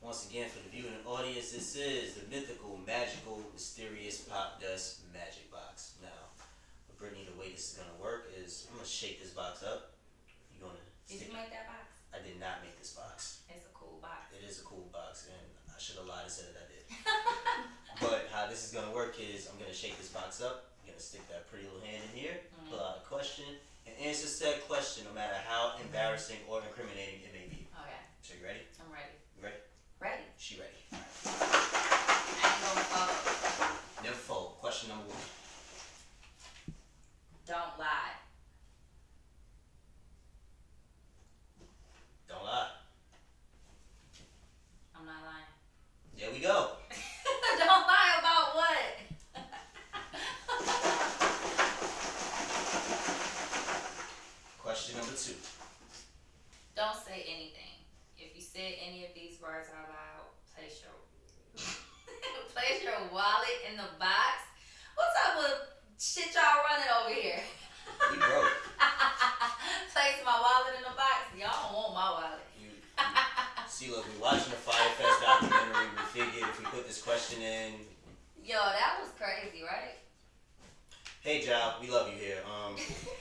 once again for the viewing audience, this is the mythical, magical, mysterious Popdust magic box. Now, Brittany, the way this is gonna work is I'm gonna shake this box up. You're gonna Did you make that box? I did not make this box. It's a cool box. It is a cool box, and I should have lied and said that I did. but how this is gonna work is I'm gonna shake this box up. I'm gonna stick that pretty little hand in here, mm-hmm. pull out a question, and answer said question, no matter how embarrassing or incriminating it may Don't lie. Don't lie. I'm not lying. There we go. Don't lie about what? Question number two. Don't say anything. If you said any of these words out loud, place your place your wallet in the box. What type of shit y'all running over here? We broke. place my wallet in the box. Y'all don't want my wallet. You, you, see, look, we watching the Fyre Fest documentary. We figured if we put this question in, Yo, that was crazy, right? hey, Jal, we love you here. Um,